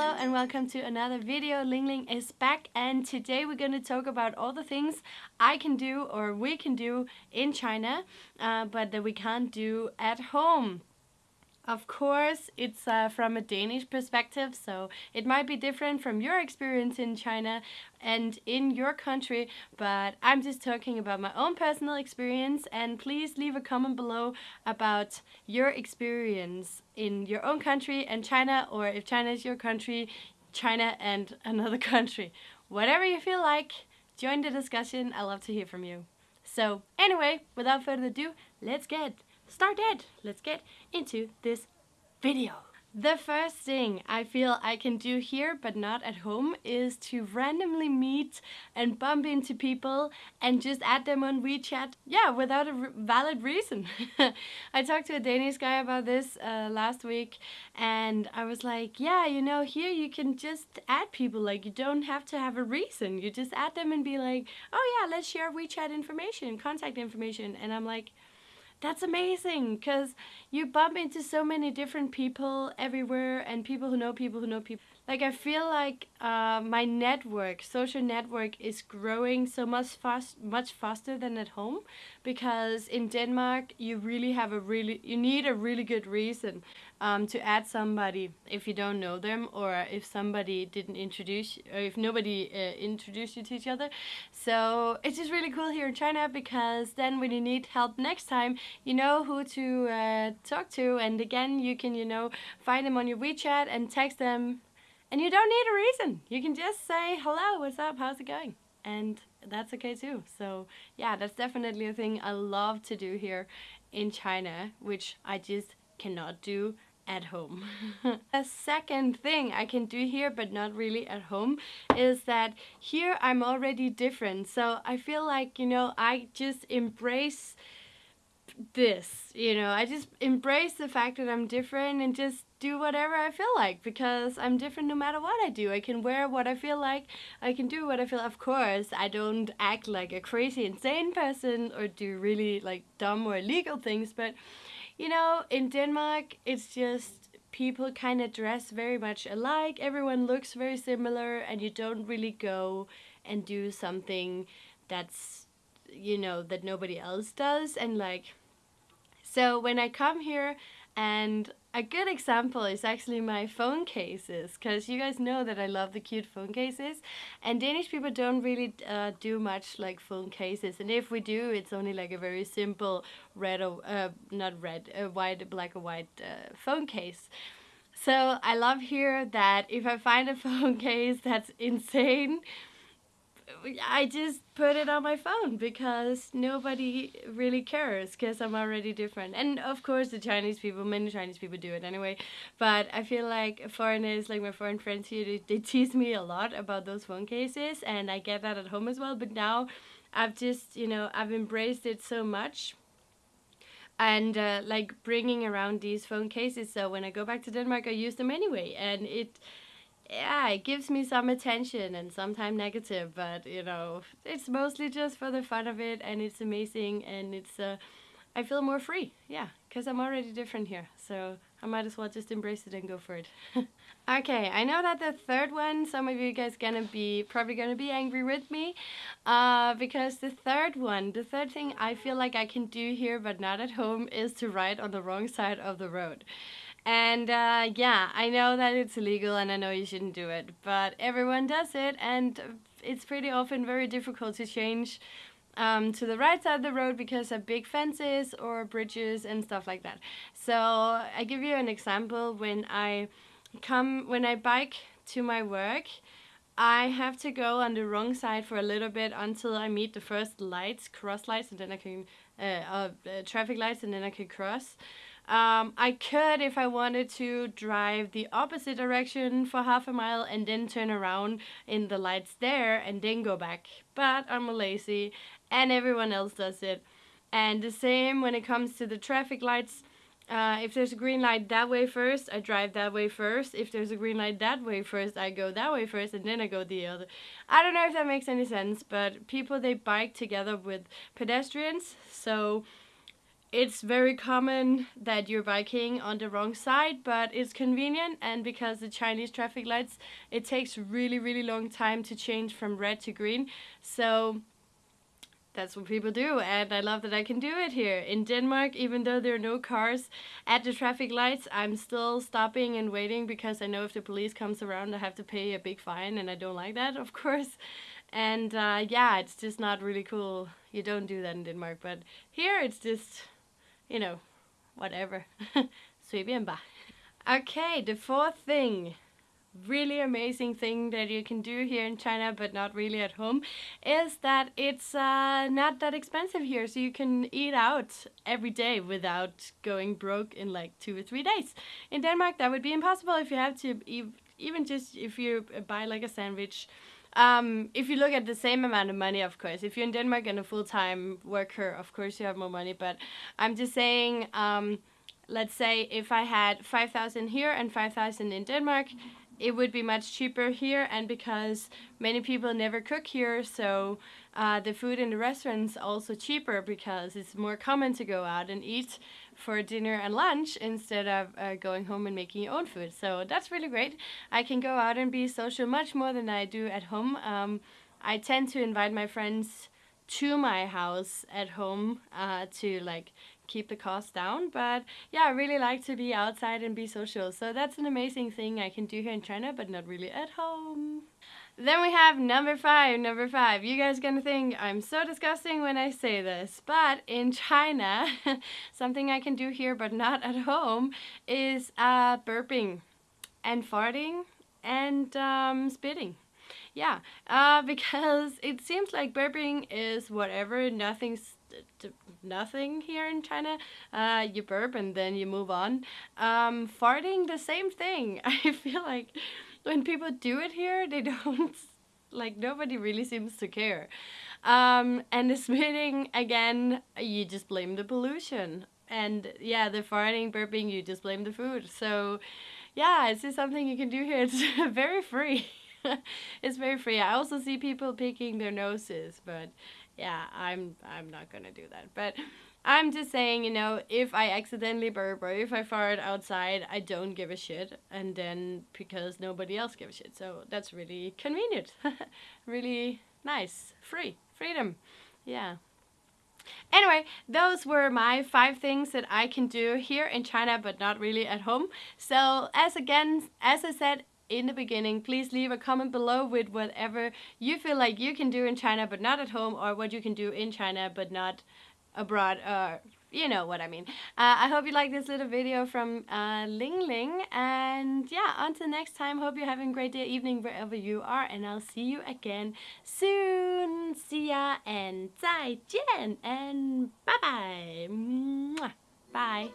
Hello and welcome to another video. Ling Ling is back and today we're going to talk about all the things I can do or we can do in China uh, but that we can't do at home. Of course, it's uh, from a Danish perspective, so it might be different from your experience in China and in your country, but I'm just talking about my own personal experience and please leave a comment below about your experience in your own country and China, or if China is your country, China and another country. Whatever you feel like, join the discussion, I love to hear from you. So anyway, without further ado, let's get started. Let's get into this video. The first thing I feel I can do here but not at home is to randomly meet and bump into people and just add them on WeChat, yeah, without a valid reason. I talked to a Danish guy about this uh, last week and I was like, yeah, you know, here you can just add people, like you don't have to have a reason. You just add them and be like, oh yeah, let's share WeChat information, contact information. And I'm like, that's amazing because you bump into so many different people everywhere and people who know people who know people like I feel like uh, my network, social network, is growing so much fast, much faster than at home, because in Denmark you really have a really, you need a really good reason um, to add somebody if you don't know them or if somebody didn't introduce, or if nobody uh, introduced you to each other. So it's just really cool here in China because then when you need help next time, you know who to uh, talk to, and again you can you know find them on your WeChat and text them and you don't need a reason. You can just say, hello, what's up, how's it going? And that's okay too. So yeah, that's definitely a thing I love to do here in China, which I just cannot do at home. a second thing I can do here, but not really at home, is that here I'm already different. So I feel like, you know, I just embrace this, you know, I just embrace the fact that I'm different and just do whatever I feel like because I'm different no matter what I do. I can wear what I feel like. I can do what I feel. Of course, I don't act like a crazy insane person or do really like dumb or illegal things, but you know, in Denmark, it's just people kind of dress very much alike. Everyone looks very similar and you don't really go and do something that's you know that nobody else does and like so when I come here and a good example is actually my phone cases, because you guys know that I love the cute phone cases, and Danish people don't really uh, do much like phone cases, and if we do, it's only like a very simple red or, uh, not red, white, black or white uh, phone case. So I love here that if I find a phone case that's insane, I just put it on my phone because nobody really cares because I'm already different. And of course, the Chinese people, many Chinese people do it anyway. But I feel like foreigners, like my foreign friends here, they, they tease me a lot about those phone cases, and I get that at home as well. But now I've just, you know, I've embraced it so much and uh, like bringing around these phone cases so when I go back to Denmark I use them anyway and it yeah, it gives me some attention and sometimes negative, but you know, it's mostly just for the fun of it and it's amazing and it's, uh, I feel more free, yeah, because I'm already different here, so I might as well just embrace it and go for it. okay, I know that the third one, some of you guys gonna be, probably gonna be angry with me, uh, because the third one, the third thing I feel like I can do here but not at home is to ride on the wrong side of the road. And uh, yeah, I know that it's illegal and I know you shouldn't do it, but everyone does it and it's pretty often very difficult to change um, to the right side of the road because of big fences or bridges and stuff like that. So I give you an example when I come, when I bike to my work, I have to go on the wrong side for a little bit until I meet the first lights, cross lights, and then I can, uh, uh, traffic lights, and then I can cross. Um, I could, if I wanted to, drive the opposite direction for half a mile and then turn around in the lights there and then go back. But I'm lazy and everyone else does it. And the same when it comes to the traffic lights. Uh, if there's a green light that way first, I drive that way first. If there's a green light that way first, I go that way first and then I go the other. I don't know if that makes any sense, but people, they bike together with pedestrians. So it's very common that you're biking on the wrong side, but it's convenient and because the Chinese traffic lights, it takes really, really long time to change from red to green. So that's what people do and I love that I can do it here. In Denmark, even though there are no cars at the traffic lights, I'm still stopping and waiting because I know if the police comes around I have to pay a big fine and I don't like that, of course. And uh, yeah, it's just not really cool. You don't do that in Denmark, but here it's just you know, whatever. Sweeping back. Okay, the fourth thing, really amazing thing that you can do here in China but not really at home, is that it's uh, not that expensive here, so you can eat out every day without going broke in like two or three days. In Denmark that would be impossible if you have to, even just if you buy like a sandwich um, if you look at the same amount of money, of course, if you're in Denmark and a full-time worker, of course you have more money. But I'm just saying, um, let's say if I had 5,000 here and 5,000 in Denmark, it would be much cheaper here and because many people never cook here so uh, the food in the restaurants also cheaper because it's more common to go out and eat for dinner and lunch instead of uh, going home and making your own food. So that's really great. I can go out and be social much more than I do at home. Um, I tend to invite my friends to my house at home uh, to like keep the cost down. But yeah, I really like to be outside and be social. So that's an amazing thing I can do here in China, but not really at home. Then we have number five, number five. You guys gonna think I'm so disgusting when I say this, but in China, something I can do here but not at home is uh, burping and farting and um, spitting. Yeah, uh, because it seems like burping is whatever, nothing's nothing here in China. Uh, you burp and then you move on. Um, farting, the same thing. I feel like when people do it here, they don't, like nobody really seems to care. Um, and the spitting, again, you just blame the pollution. And yeah, the farting, burping, you just blame the food. So yeah, it's just something you can do here. It's very free. it's very free. I also see people picking their noses, but yeah, I'm I'm not gonna do that. But I'm just saying, you know, if I accidentally burp or if I fart outside, I don't give a shit. And then because nobody else gives a shit. So that's really convenient. really nice. Free. Freedom. Yeah. Anyway, those were my five things that I can do here in China, but not really at home. So as again, as I said in the beginning, please leave a comment below with whatever you feel like you can do in China, but not at home, or what you can do in China, but not abroad uh, you know what I mean. Uh, I hope you like this little video from uh, Ling Ling. And yeah, until next time, hope you're having a great day, evening, wherever you are. And I'll see you again soon. See ya and 再见 and. Bye. -bye. bye.